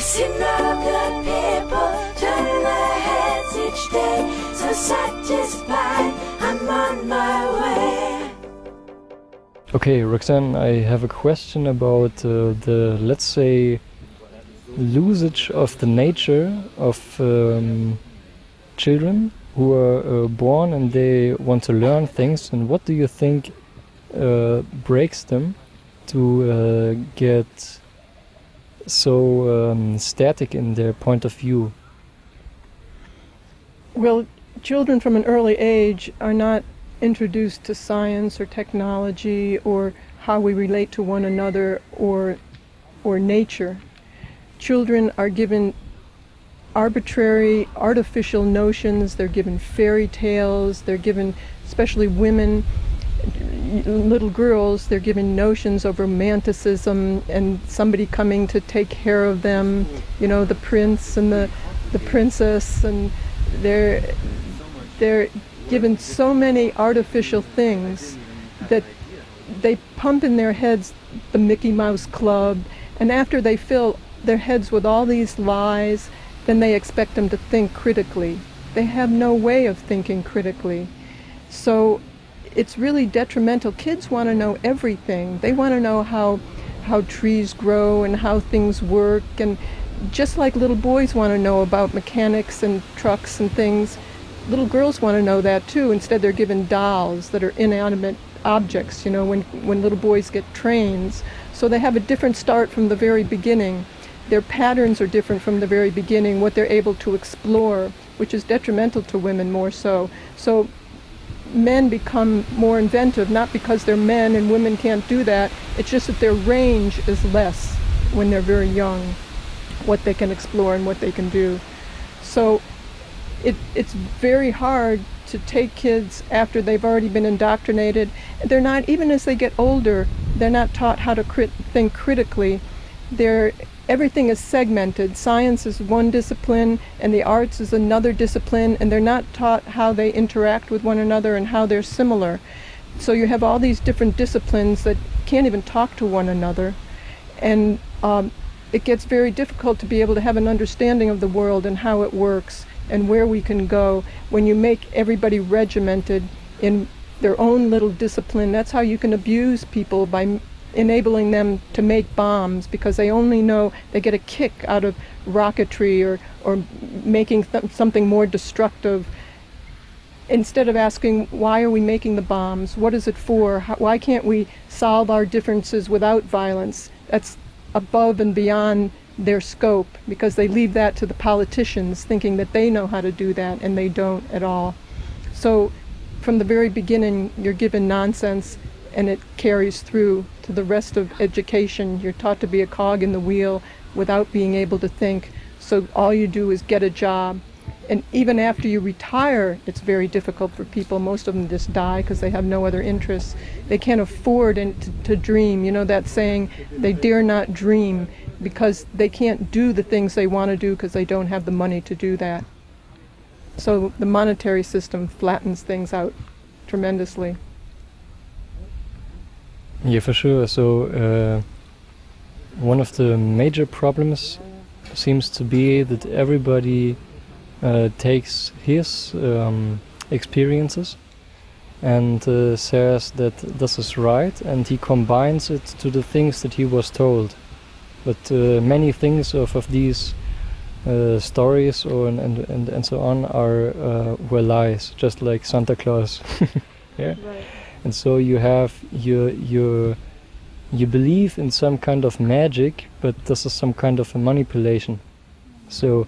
I've seen the people turn their heads each day, so satisfied I'm on my way. Okay, Roxanne, I have a question about uh, the, let's say, losage of the nature of um, children who are uh, born and they want to learn things. And what do you think uh, breaks them to uh, get so um, static in their point of view? Well, children from an early age are not introduced to science or technology or how we relate to one another or or nature. Children are given arbitrary, artificial notions. They're given fairy tales. They're given, especially women, little girls, they're given notions of romanticism and somebody coming to take care of them. You know, the prince and the the princess, and they're they're given so many artificial things that they pump in their heads the Mickey Mouse Club, and after they fill their heads with all these lies, then they expect them to think critically. They have no way of thinking critically. So it's really detrimental. Kids want to know everything. They want to know how how trees grow and how things work and just like little boys want to know about mechanics and trucks and things, little girls want to know that too. Instead they're given dolls that are inanimate objects, you know, when when little boys get trains. So they have a different start from the very beginning their patterns are different from the very beginning, what they're able to explore, which is detrimental to women more so. So men become more inventive, not because they're men and women can't do that, it's just that their range is less when they're very young, what they can explore and what they can do. So it, it's very hard to take kids after they've already been indoctrinated. They're not, even as they get older, they're not taught how to crit- think critically. They're everything is segmented. Science is one discipline and the arts is another discipline, and they're not taught how they interact with one another and how they're similar. So you have all these different disciplines that can't even talk to one another. And um, it gets very difficult to be able to have an understanding of the world and how it works and where we can go when you make everybody regimented in their own little discipline. That's how you can abuse people by enabling them to make bombs because they only know they get a kick out of rocketry or, or making th- something more destructive. Instead of asking why are we making the bombs? What is it for? How, why can't we solve our differences without violence? That's above and beyond their scope because they leave that to the politicians thinking that they know how to do that and they don't at all. So from the very beginning you're given nonsense and it carries through to the rest of education. You're taught to be a cog in the wheel without being able to think. So all you do is get a job. And even after you retire, it's very difficult for people. Most of them just die because they have no other interests. They can't afford to, to dream. You know that saying, they dare not dream because they can't do the things they want to do because they don't have the money to do that. So the monetary system flattens things out tremendously. Yeah, for sure. So uh, one of the major problems seems to be that everybody uh, takes his um, experiences and uh, says that this is right, and he combines it to the things that he was told. But uh, many things of, of these uh, stories or and, and and so on are uh, were lies, just like Santa Claus. yeah. Right and so you have your your you believe in some kind of magic, but this is some kind of a manipulation. So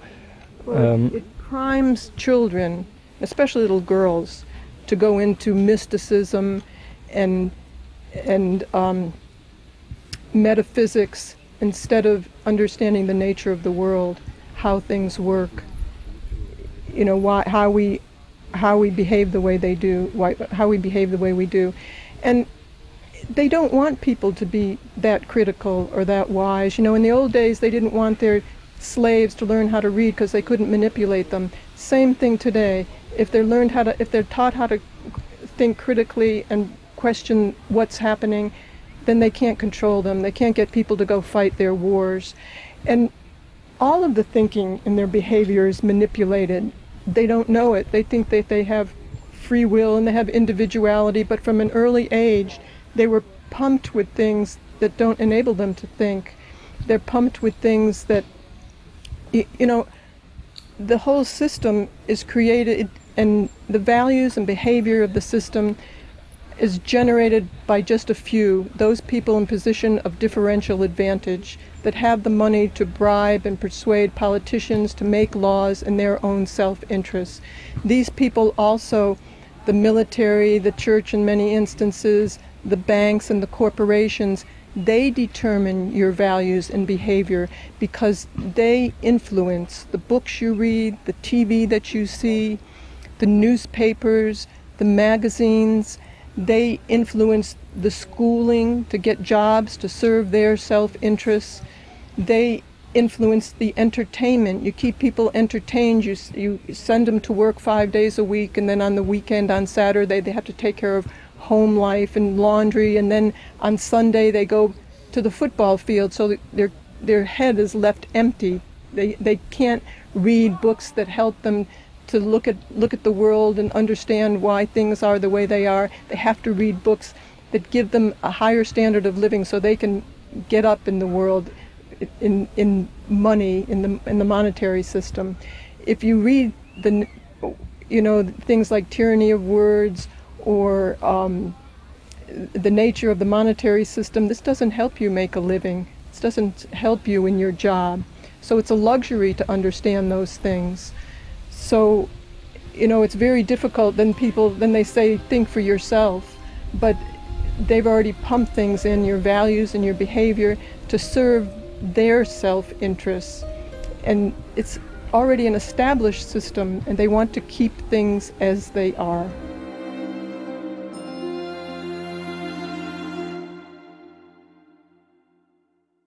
um, it primes children, especially little girls, to go into mysticism and and um, metaphysics instead of understanding the nature of the world, how things work. You know why how we how we behave the way they do, why, how we behave the way we do. And they don't want people to be that critical or that wise. You know, in the old days, they didn't want their slaves to learn how to read because they couldn't manipulate them. Same thing today. If they're learned how to, if they're taught how to think critically and question what's happening, then they can't control them. They can't get people to go fight their wars. And all of the thinking and their behavior is manipulated. They don't know it. They think that they have free will and they have individuality, but from an early age, they were pumped with things that don't enable them to think. They're pumped with things that, you know, the whole system is created and the values and behavior of the system is generated by just a few, those people in position of differential advantage that have the money to bribe and persuade politicians to make laws in their own self-interest. These people also, the military, the church in many instances, the banks and the corporations, they determine your values and behavior because they influence the books you read, the TV that you see, the newspapers, the magazines. They influence the schooling to get jobs to serve their self interests. They influence the entertainment. You keep people entertained. You, you send them to work five days a week, and then on the weekend, on Saturday, they have to take care of home life and laundry, and then on Sunday, they go to the football field so their, their head is left empty. They, they can't read books that help them to look at look at the world and understand why things are the way they are. They have to read books that give them a higher standard of living so they can get up in the world in in money in the in the monetary system. If you read the you know things like tyranny of words or um, the nature of the monetary system, this doesn't help you make a living. This doesn't help you in your job. So it's a luxury to understand those things. So, you know, it's very difficult. Then people, then they say, think for yourself. But they've already pumped things in your values and your behavior to serve their self interests. And it's already an established system, and they want to keep things as they are.